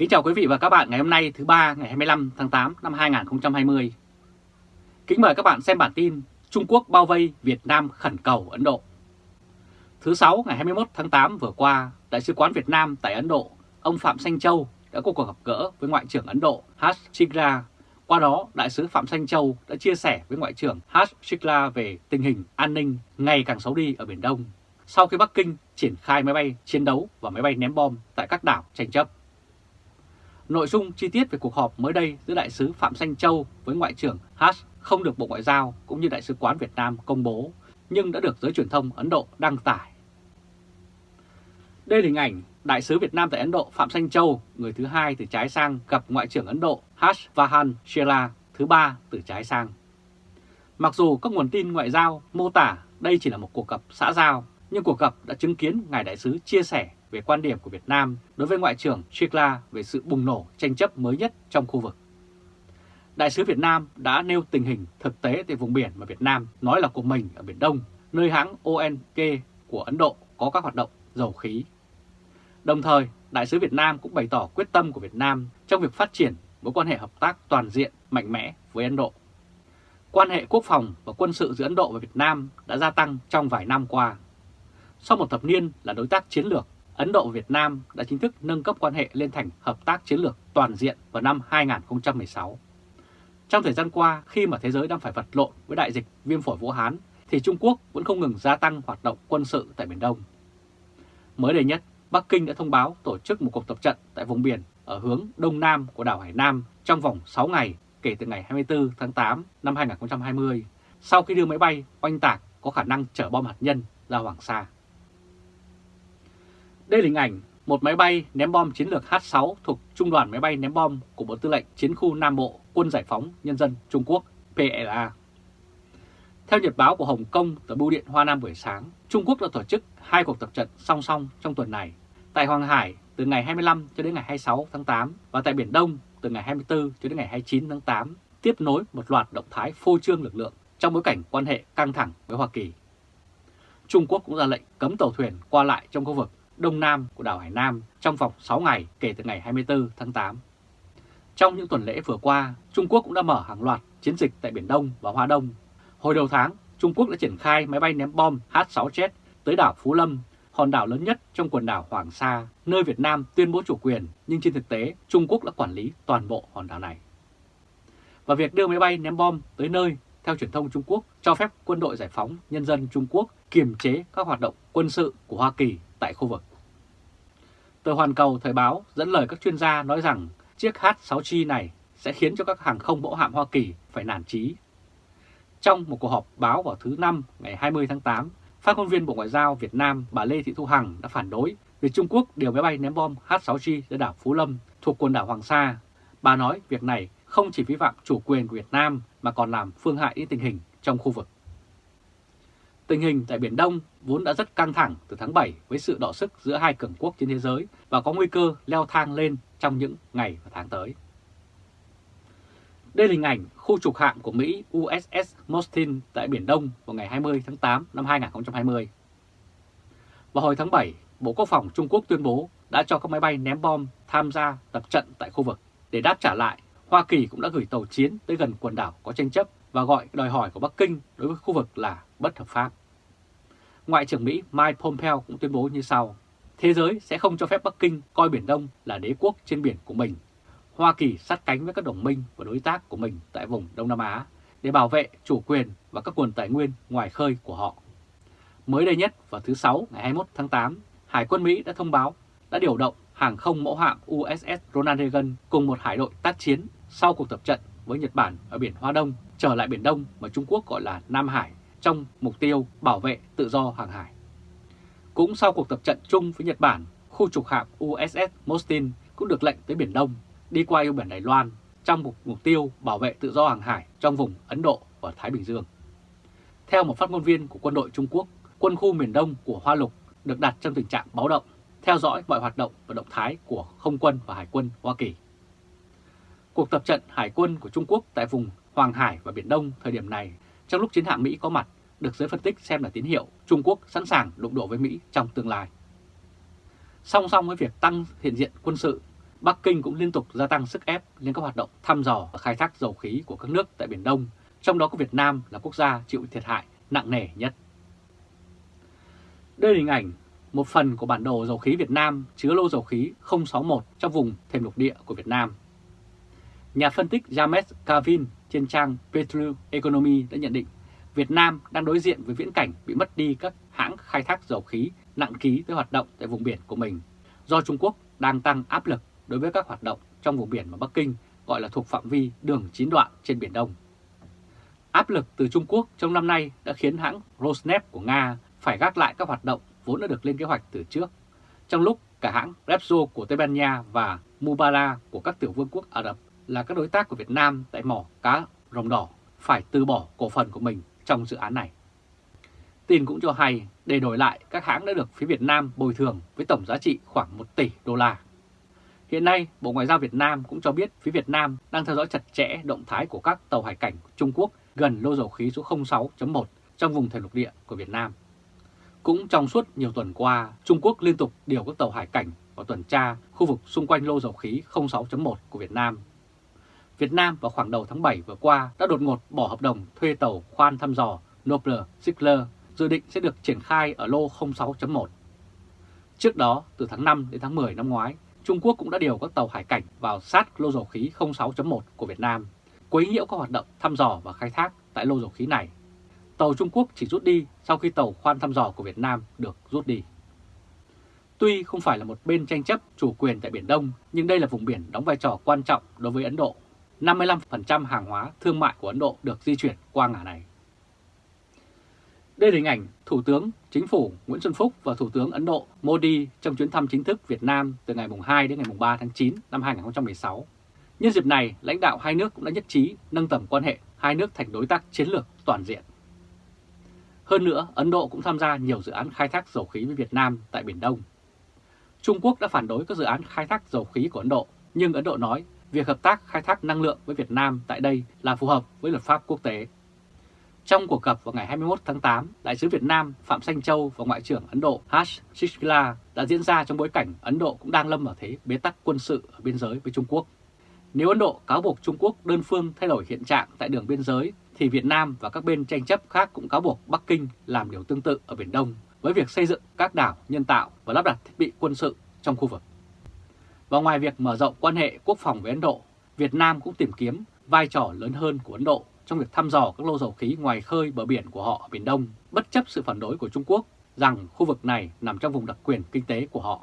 Kính chào quý vị và các bạn ngày hôm nay thứ ba ngày 25 tháng 8 năm 2020. Kính mời các bạn xem bản tin Trung Quốc bao vây Việt Nam khẩn cầu Ấn Độ. Thứ sáu ngày 21 tháng 8 vừa qua, Đại sứ quán Việt Nam tại Ấn Độ, ông Phạm Sanh Châu đã có cuộc gặp gỡ với Ngoại trưởng Ấn Độ Harsh Shikla. Qua đó, Đại sứ Phạm Sanh Châu đã chia sẻ với Ngoại trưởng Harsh Shikla về tình hình an ninh ngày càng xấu đi ở Biển Đông sau khi Bắc Kinh triển khai máy bay chiến đấu và máy bay ném bom tại các đảo tranh chấp. Nội dung chi tiết về cuộc họp mới đây giữa Đại sứ Phạm Xanh Châu với Ngoại trưởng Haas không được Bộ Ngoại giao cũng như Đại sứ quán Việt Nam công bố, nhưng đã được giới truyền thông Ấn Độ đăng tải. Đây là hình ảnh Đại sứ Việt Nam tại Ấn Độ Phạm Xanh Châu, người thứ hai từ trái sang gặp Ngoại trưởng Ấn Độ Harsh Vahan Shela, thứ ba từ trái sang. Mặc dù các nguồn tin ngoại giao mô tả đây chỉ là một cuộc gặp xã giao, nhưng cuộc gặp đã chứng kiến Ngài Đại sứ chia sẻ về quan điểm của Việt Nam đối với Ngoại trưởng Chikla về sự bùng nổ tranh chấp mới nhất trong khu vực. Đại sứ Việt Nam đã nêu tình hình thực tế tại vùng biển mà Việt Nam nói là của mình ở Biển Đông, nơi hãng ONK của Ấn Độ có các hoạt động dầu khí. Đồng thời, Đại sứ Việt Nam cũng bày tỏ quyết tâm của Việt Nam trong việc phát triển mối quan hệ hợp tác toàn diện mạnh mẽ với Ấn Độ. Quan hệ quốc phòng và quân sự giữa Ấn Độ và Việt Nam đã gia tăng trong vài năm qua. Sau một thập niên là đối tác chiến lược, Ấn Độ và Việt Nam đã chính thức nâng cấp quan hệ lên thành hợp tác chiến lược toàn diện vào năm 2016. Trong thời gian qua, khi mà thế giới đang phải vật lộn với đại dịch viêm phổi Vũ Hán, thì Trung Quốc vẫn không ngừng gia tăng hoạt động quân sự tại Biển Đông. Mới đây nhất, Bắc Kinh đã thông báo tổ chức một cuộc tập trận tại vùng biển ở hướng Đông Nam của đảo Hải Nam trong vòng 6 ngày kể từ ngày 24 tháng 8 năm 2020, sau khi đưa máy bay oanh tạc có khả năng chở bom hạt nhân ra Hoàng Sa. Đây là hình ảnh một máy bay ném bom chiến lược H-6 thuộc Trung đoàn máy bay ném bom của Bộ Tư lệnh Chiến khu Nam Bộ Quân Giải phóng Nhân dân Trung Quốc PLA. Theo nhật báo của Hồng Kông tờ Bưu điện Hoa Nam buổi sáng, Trung Quốc đã tổ chức hai cuộc tập trận song song trong tuần này tại Hoàng Hải từ ngày 25 cho đến ngày 26 tháng 8 và tại Biển Đông từ ngày 24 cho đến ngày 29 tháng 8 tiếp nối một loạt động thái phô trương lực lượng trong bối cảnh quan hệ căng thẳng với Hoa Kỳ. Trung Quốc cũng ra lệnh cấm tàu thuyền qua lại trong khu vực đông nam của đảo Hải Nam trong vòng 6 ngày kể từ ngày 24 tháng 8. Trong những tuần lễ vừa qua, Trung Quốc cũng đã mở hàng loạt chiến dịch tại Biển Đông và Hoa Đông. Hồi đầu tháng, Trung Quốc đã triển khai máy bay ném bom H-6Z tới đảo Phú Lâm, hòn đảo lớn nhất trong quần đảo Hoàng Sa, nơi Việt Nam tuyên bố chủ quyền, nhưng trên thực tế Trung Quốc đã quản lý toàn bộ hòn đảo này. Và việc đưa máy bay ném bom tới nơi, theo truyền thông Trung Quốc, cho phép quân đội giải phóng nhân dân Trung Quốc kiềm chế các hoạt động quân sự của Hoa Kỳ tại khu vực. Tờ Hoàn Cầu Thời báo dẫn lời các chuyên gia nói rằng chiếc H-6G này sẽ khiến cho các hàng không mẫu hạm Hoa Kỳ phải nản chí. Trong một cuộc họp báo vào thứ Năm ngày 20 tháng 8, phát ngôn viên Bộ Ngoại giao Việt Nam bà Lê Thị Thu Hằng đã phản đối việc Trung Quốc điều máy bay ném bom H-6G ra đảo Phú Lâm thuộc quần đảo Hoàng Sa. Bà nói việc này không chỉ vi phạm chủ quyền của Việt Nam mà còn làm phương hại đến tình hình trong khu vực. Tình hình tại Biển Đông vốn đã rất căng thẳng từ tháng 7 với sự đọ sức giữa hai cường quốc trên thế giới và có nguy cơ leo thang lên trong những ngày và tháng tới. Đây là hình ảnh khu trục hạm của Mỹ USS Mostin tại Biển Đông vào ngày 20 tháng 8 năm 2020. Vào hồi tháng 7, Bộ Quốc phòng Trung Quốc tuyên bố đã cho các máy bay ném bom tham gia tập trận tại khu vực. Để đáp trả lại, Hoa Kỳ cũng đã gửi tàu chiến tới gần quần đảo có tranh chấp và gọi đòi hỏi của Bắc Kinh đối với khu vực là bất hợp pháp. Ngoại trưởng Mỹ Mike Pompeo cũng tuyên bố như sau. Thế giới sẽ không cho phép Bắc Kinh coi Biển Đông là đế quốc trên biển của mình. Hoa Kỳ sát cánh với các đồng minh và đối tác của mình tại vùng Đông Nam Á để bảo vệ chủ quyền và các nguồn tài nguyên ngoài khơi của họ. Mới đây nhất vào thứ Sáu ngày 21 tháng 8, Hải quân Mỹ đã thông báo đã điều động hàng không mẫu hạm USS Ronald Reagan cùng một hải đội tác chiến sau cuộc tập trận với Nhật Bản ở biển Hoa Đông trở lại Biển Đông mà Trung Quốc gọi là Nam Hải trong mục tiêu bảo vệ tự do hàng hải. Cũng sau cuộc tập trận chung với Nhật Bản, khu trục hạm USS Mostin cũng được lệnh tới Biển Đông, đi qua eo biển Đài Loan trong mục, mục tiêu bảo vệ tự do hàng hải trong vùng Ấn Độ và Thái Bình Dương. Theo một phát ngôn viên của quân đội Trung Quốc, quân khu miền Đông của Hoa Lục được đặt trong tình trạng báo động, theo dõi mọi hoạt động và động thái của không quân và hải quân Hoa Kỳ. Cuộc tập trận hải quân của Trung Quốc tại vùng Hoàng Hải và Biển Đông thời điểm này trong lúc chiến hạm Mỹ có mặt được giới phân tích xem là tín hiệu Trung Quốc sẵn sàng đụng độ với Mỹ trong tương lai. Song song với việc tăng hiện diện quân sự, Bắc Kinh cũng liên tục gia tăng sức ép lên các hoạt động thăm dò và khai thác dầu khí của các nước tại Biển Đông, trong đó có Việt Nam là quốc gia chịu thiệt hại nặng nề nhất. Đây là hình ảnh một phần của bản đồ dầu khí Việt Nam chứa lô dầu khí 061 trong vùng thềm lục địa của Việt Nam. Nhà phân tích James Cavin trên trang Petru Economy đã nhận định Việt Nam đang đối diện với viễn cảnh bị mất đi các hãng khai thác dầu khí nặng ký tới hoạt động tại vùng biển của mình, do Trung Quốc đang tăng áp lực đối với các hoạt động trong vùng biển mà Bắc Kinh gọi là thuộc phạm vi đường chín đoạn trên Biển Đông. Áp lực từ Trung Quốc trong năm nay đã khiến hãng Rosneft của Nga phải gác lại các hoạt động vốn đã được lên kế hoạch từ trước, trong lúc cả hãng Repsol của Tây Ban Nha và Mubala của các tiểu vương quốc Ả Rập là các đối tác của Việt Nam tại mỏ cá rồng đỏ phải từ bỏ cổ phần của mình trong dự án này. Tin cũng cho hay, để đổi lại các hãng đã được phía Việt Nam bồi thường với tổng giá trị khoảng 1 tỷ đô la. Hiện nay, Bộ Ngoại giao Việt Nam cũng cho biết phía Việt Nam đang theo dõi chặt chẽ động thái của các tàu hải cảnh Trung Quốc gần lô dầu khí số 06.1 trong vùng thềm lục địa của Việt Nam. Cũng trong suốt nhiều tuần qua, Trung Quốc liên tục điều các tàu hải cảnh vào tuần tra khu vực xung quanh lô dầu khí 06.1 của Việt Nam. Việt Nam vào khoảng đầu tháng 7 vừa qua đã đột ngột bỏ hợp đồng thuê tàu khoan thăm dò Nobler Ziegler dự định sẽ được triển khai ở lô 06.1. Trước đó, từ tháng 5 đến tháng 10 năm ngoái, Trung Quốc cũng đã điều các tàu hải cảnh vào sát lô dầu khí 06.1 của Việt Nam, quấy nhiễu các hoạt động thăm dò và khai thác tại lô dầu khí này. Tàu Trung Quốc chỉ rút đi sau khi tàu khoan thăm dò của Việt Nam được rút đi. Tuy không phải là một bên tranh chấp chủ quyền tại Biển Đông, nhưng đây là vùng biển đóng vai trò quan trọng đối với Ấn Độ. 55% hàng hóa thương mại của Ấn Độ được di chuyển qua ngã này. Đây là hình ảnh Thủ tướng Chính phủ Nguyễn Xuân Phúc và Thủ tướng Ấn Độ Modi trong chuyến thăm chính thức Việt Nam từ ngày 2 đến ngày 3 tháng 9 năm 2016. Nhân dịp này, lãnh đạo hai nước cũng đã nhất trí nâng tầm quan hệ hai nước thành đối tác chiến lược toàn diện. Hơn nữa, Ấn Độ cũng tham gia nhiều dự án khai thác dầu khí với Việt Nam tại Biển Đông. Trung Quốc đã phản đối các dự án khai thác dầu khí của Ấn Độ, nhưng Ấn Độ nói việc hợp tác khai thác năng lượng với Việt Nam tại đây là phù hợp với luật pháp quốc tế. Trong cuộc gặp vào ngày 21 tháng 8, Đại sứ Việt Nam Phạm Sanh Châu và Ngoại trưởng Ấn Độ Harsh Shishkila đã diễn ra trong bối cảnh Ấn Độ cũng đang lâm vào thế bế tắc quân sự ở biên giới với Trung Quốc. Nếu Ấn Độ cáo buộc Trung Quốc đơn phương thay đổi hiện trạng tại đường biên giới, thì Việt Nam và các bên tranh chấp khác cũng cáo buộc Bắc Kinh làm điều tương tự ở Biển Đông với việc xây dựng các đảo nhân tạo và lắp đặt thiết bị quân sự trong khu vực. Và ngoài việc mở rộng quan hệ quốc phòng với Ấn Độ, Việt Nam cũng tìm kiếm vai trò lớn hơn của Ấn Độ trong việc thăm dò các lô dầu khí ngoài khơi bờ biển của họ ở Biển Đông, bất chấp sự phản đối của Trung Quốc rằng khu vực này nằm trong vùng đặc quyền kinh tế của họ.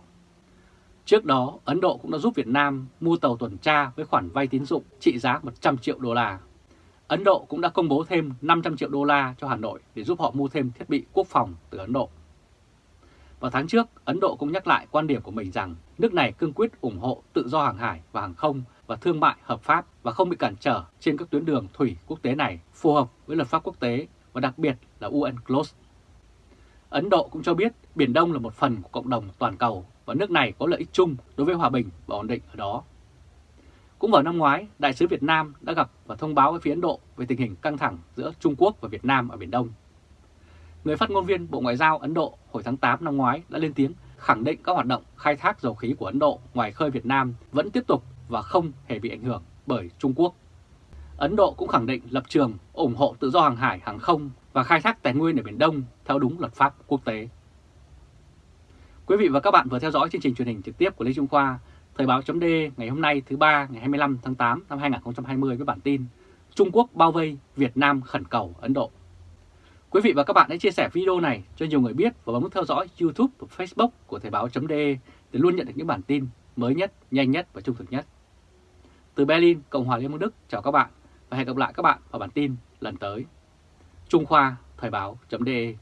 Trước đó, Ấn Độ cũng đã giúp Việt Nam mua tàu tuần tra với khoản vay tín dụng trị giá 100 triệu đô la. Ấn Độ cũng đã công bố thêm 500 triệu đô la cho Hà Nội để giúp họ mua thêm thiết bị quốc phòng từ Ấn Độ. Vào tháng trước, Ấn Độ cũng nhắc lại quan điểm của mình rằng nước này cương quyết ủng hộ tự do hàng hải và hàng không và thương mại hợp pháp và không bị cản trở trên các tuyến đường thủy quốc tế này phù hợp với luật pháp quốc tế và đặc biệt là UNCLOS. Ấn Độ cũng cho biết Biển Đông là một phần của cộng đồng toàn cầu và nước này có lợi ích chung đối với hòa bình và ổn định ở đó. Cũng vào năm ngoái, Đại sứ Việt Nam đã gặp và thông báo với phía Ấn Độ về tình hình căng thẳng giữa Trung Quốc và Việt Nam ở Biển Đông. Người phát ngôn viên Bộ Ngoại giao Ấn Độ hồi tháng 8 năm ngoái đã lên tiếng khẳng định các hoạt động khai thác dầu khí của Ấn Độ ngoài khơi Việt Nam vẫn tiếp tục và không hề bị ảnh hưởng bởi Trung Quốc. Ấn Độ cũng khẳng định lập trường ủng hộ tự do hàng hải, hàng không và khai thác tài nguyên ở Biển Đông theo đúng luật pháp quốc tế. Quý vị và các bạn vừa theo dõi chương trình truyền hình trực tiếp của Lê Trung Khoa, Thời báo chấm ngày hôm nay thứ ba ngày 25 tháng 8 năm 2020 với bản tin Trung Quốc bao vây, Việt Nam khẩn cầu Ấn Độ. Quý vị và các bạn hãy chia sẻ video này cho nhiều người biết và bấm nút theo dõi YouTube và Facebook của Thời Báo .de để luôn nhận được những bản tin mới nhất, nhanh nhất và trung thực nhất. Từ Berlin, Cộng hòa Liên bang Đức chào các bạn và hẹn gặp lại các bạn vào bản tin lần tới. Trung Khoa Thời báo.de